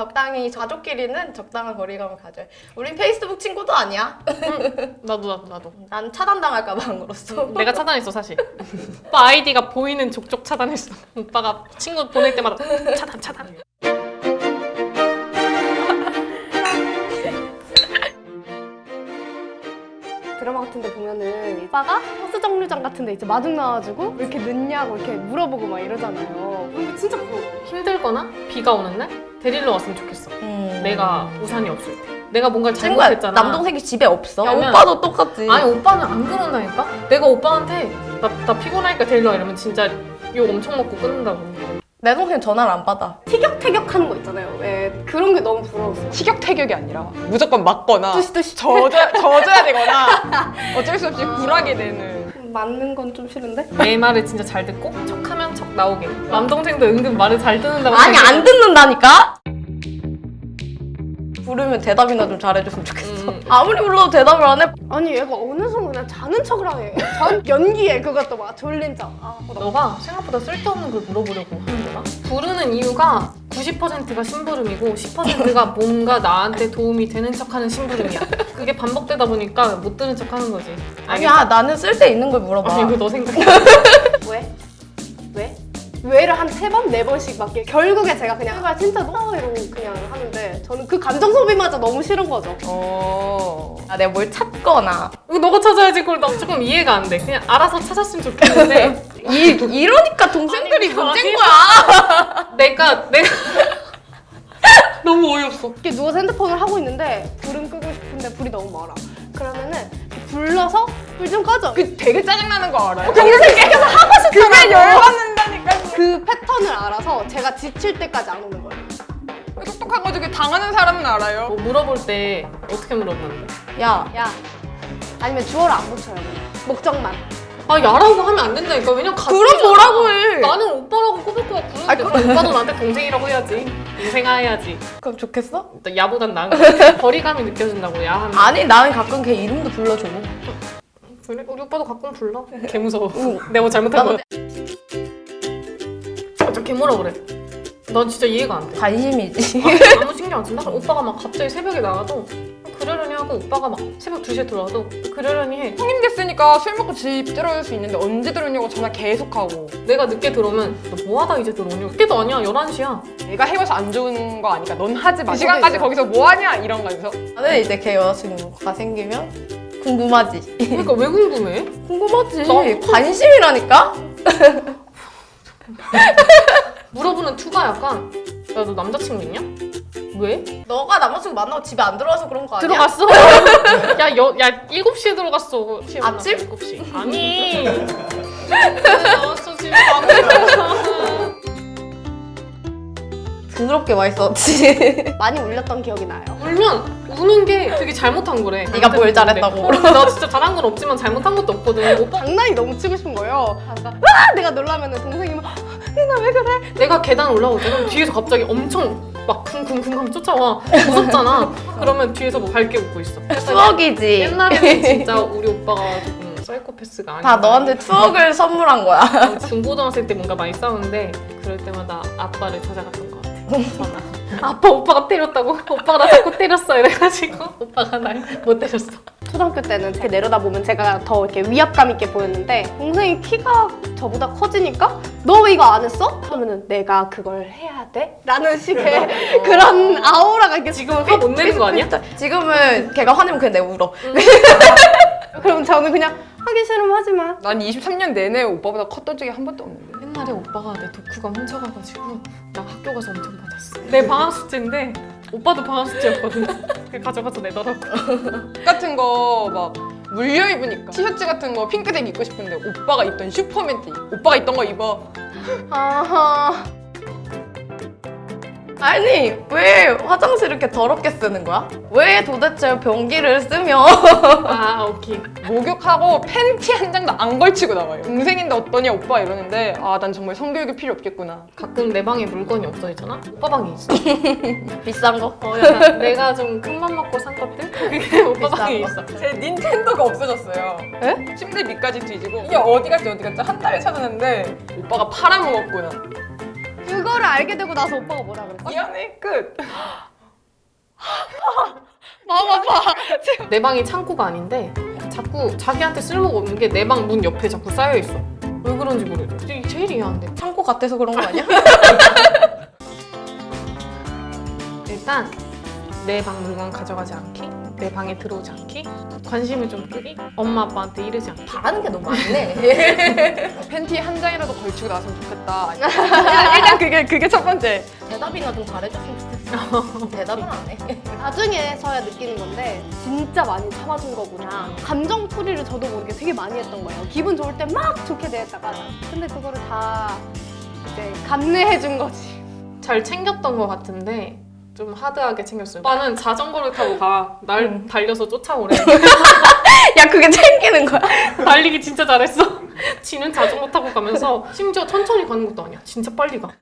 적당히 가족끼리는 적당한 거리감을 가져요. 우린 페이스북 친구도 아니야. 나도 나도 나도. 난 차단당할까 봐안 걸었어. 내가 차단했어 사실. 오빠 아이디가 보이는 족족 차단했어. 오빠가 친구 보낼 때마다 차단 차단. 드라마 같은 데 보면은 오빠가 버스 정류장 같은 데 이제 마중 나와가지고 왜 이렇게 늦냐고 이렇게 물어보고 막 이러잖아요. 근데 진짜 부러워. 힘들거나 비가 오는 날 데리러 왔으면 좋겠어. 음. 내가 우산이 없을 때. 내가 뭔가 잘못했잖아. 남동생이 집에 없어. 그러면- 오빠도 똑같지. 아니 오빠는 안 그런다니까? 내가 오빠한테 나, 나 피곤하니까 데리러 와 이러면 진짜 욕 엄청 먹고 끊는다고. 내 동생 전화를 안 받아. 티격태격 하는 거 있잖아요. 티격태격이 아니라 무조건 맞거나 뚜시뚜시 젖어, 젖어야 되거나 어쩔 수 없이 굴하게 되는 맞는 건 좀 싫은데? 내 말을 진짜 잘 듣고 척하면 척 나오게. 남동생도 은근 말을 잘 듣는다고. 아니 생각해. 안 듣는다니까? 부르면 대답이나 좀 잘해줬으면 좋겠어. 음. 아무리 불러도 대답을 안 해. 아니 얘가 어느 순간 그냥 자는 척을 하네. 전 연기에 그것도 막 졸린 척. 아, 너가 생각보다 쓸데없는 걸 물어보려고 하는 거다. 부르는 이유가 90%가 심부름이고 10%가 뭔가 나한테 도움이 되는 척하는 심부름이야. 그게 반복되다 보니까 못 들은 척하는 거지. 아니야 나는 쓸데 있는 걸 물어봐. 아니 이거 너 생각해. 왜? 왜? 왜를 한 세 번, 네 번씩 맞게 결국에 제가 그냥 제발 진짜 너무 이러고 그냥 하는데 저는 그 감정 소비마저 너무 싫은 거죠. 어... 아, 내가 뭘 찾거나 너가 찾아야지 그걸 나 조금 이해가 안 돼. 그냥 알아서 찾았으면 좋겠는데 이, 이러니까 동생들이 아니, 문제인. 거야. 내가 내가 너무 어이없어. 이렇게 누워서 핸드폰을 하고 있는데 불은 끄고 싶은데 불이 너무 멀어. 그러면은 불러서 불 좀 꺼줘. 그, 그 되게 짜증나는 거 알아요? 동생 시켜서 하고 싶더라고. 그게 열받는다니까 그 패턴을 알아서 제가 지칠 때까지 안 오는 거예요. 똑똑해가지고 당하는 사람은 알아요 뭐 물어볼 때 어떻게 물어보는데? 야 야 아니면 주어를 안 붙여요. 그냥. 목적만. 아 야라고 하면 안 된다니까. 왜냐면 같이 그럼 뭐라고 해? 나는 오빠라고 꼬박꼬박 부르는데 아, 그럼 오빠도 나한테 동생이라고 해야지. 동생아 해야지. 그럼 좋겠어? 일단 야보단 나은 거. 거리감이 느껴진다고 야 하면. 아니 나는 가끔 걔 이름도 불러줘. 그래? 우리 오빠도 가끔 불러. 개 무서워. 내가 뭐 잘못한 거야. 저 개뭐라 그래. 난 진짜 이해가 안 돼. 관심이지. 아, 아무 신경 안 쓴다? 그럼 오빠가 막 갑자기 새벽에 나가도 그러려니 하고 오빠가 막 새벽 2시에 들어와도 그러려니 해. 성인 됐으니까 술 먹고 집 들어올 수 있는데 언제 들어오냐고 전화 계속하고 내가 늦게 들어오면 너 뭐하다 이제 들어오냐? 그때도 아니야 11시야. 내가 해봐서 안 좋은 거 아니까 넌 하지 마. 아, 그 시간까지 거기서 뭐 하냐 이런 거에서 나는 이제 걔 여자친구가 생기면 궁금하지. 그러니까 왜 궁금해? 궁금하지. 나- 관심이라니까? 물어보는 투가 약간 야 너 남자친구 있냐? 왜? 너가 남자친구 만나고 집에 안 들어와서 그런 거 아니야? 들어갔어? 야, 여, 야 7시에 들어갔어. 아침? 7시. 아니. 나왔어 집에 안 들어가. 더럽게 맛있었지. 많이 울렸던 기억이 나요. 울면 우는 게 되게 잘못한 거래. 네가 뭘 잘했다고. 어, 나 진짜 잘한 건 없지만 잘못한 것도 없거든. 오빠 장난이 너무 치고 싶은 거예요. 그러니까 와 내가 놀라면은 동생이 막 니나 왜 그래? 내가 계단 올라올 때 그럼 뒤에서 갑자기 엄청 막 쿵쿵쿵 하면 쫓아와. 무섭잖아. 그러면 뒤에서 뭐 밝게 웃고 있어. 추억이지. 옛날에는 진짜 우리 오빠가 조금 사이코패스가 아니야. 다 너한테 추억을 선물한 거야. 중고등학생 때 뭔가 많이 싸우는데 그럴 때마다 아빠를 찾아갔던 아. 아빠 오빠가 때렸다고? 오빠가 나 자꾸 때렸어 이래가지고 오빠가 날 못 때렸어. 초등학교 때는 이렇게 내려다보면 제가 더 이렇게 위압감 있게 보였는데 동생이 키가 저보다 커지니까 너 왜 이거 안 했어? 하면은 내가 그걸 해야 돼? 라는 식의 그런 아우라가 이렇게 지금은 화 못 내는 거 아니야? 지금은 걔가 화내면 그냥 내가 울어. 그럼 저는 그냥 하기 싫으면 하지 마. 난 23년 내내 오빠보다 컸던 적이 한 번도 없는데 옛날에 오빠가 내 독후감 훔쳐가가지고 나 학교 가서 엄청 맞았어. 내 방학 숙제인데 오빠도 방학 숙제였거든. 그냥 가져가서 내더라고. 같은 거 막 물려 입으니까 티셔츠 같은 거 핑크색 입고 싶은데 오빠가 입던 슈퍼맨 티 오빠가 입던 거 입어 아하. 아니 왜 화장실 이렇게 더럽게 쓰는 거야? 왜 도대체 변기를 쓰며 아 오케이. 목욕하고 팬티 한 장도 안 걸치고 나와요 동생인데 어떠냐 오빠 이러는데 아 난 정말 성교육이 필요 없겠구나 가끔 내 방에 물건이 없어지잖아? 오빠 방에 있어. 비싼 거? 어, 내가 좀 큰 맘 먹고 산 것들? 그게 오빠 방에 거? 있어. 제 닌텐도가 없어졌어요 에? 침대 밑까지 뒤지고 이게 어디 갔지 어디 갔지 한 달을 찾았는데 오빠가 팔아먹었구나 그거를 알게 되고 나서 오빠가 뭐라 그랬어? 미안해 끝. 마음 아파. 내 방이 창고가 아닌데 자꾸 자기한테 쓸모가 없는 게 내 방 문 옆에 자꾸 쌓여 있어. 왜 그런지 모르겠어. 이게 제일 이해 안 돼. 창고 같아서 그런 거 아니야? 일단 내 방 물건 가져가지 않기, 내 방에 들어오지 않기, 관심을 좀 끄기, 엄마 아빠한테 이르지 않기. 바라는 게 너무 많네. 팬티 한 장이라도 걸치고 나왔으면 좋겠다. 일단 그게 그게 첫 번째. 대답이나 좀 잘해줬으면 좋겠어. 대답은 안 해. 나중에서야 느끼는 건데 진짜 많이 참아준 거구나. 감정 풀이를 저도 모르게 되게 많이 했던 거예요. 기분 좋을 때 막 좋게 대했다가 근데 그거를 다 이제 감내해 준 거지. 잘 챙겼던 것 같은데 좀 하드하게 챙겼어요. 오빠는 자전거를 타고 가. 날 달려서 쫓아오래. 야 그게 챙기는 거야? 달리기 진짜 잘했어. 지는 자전거 타고 가면서 심지어 천천히 가는 것도 아니야. 진짜 빨리 가.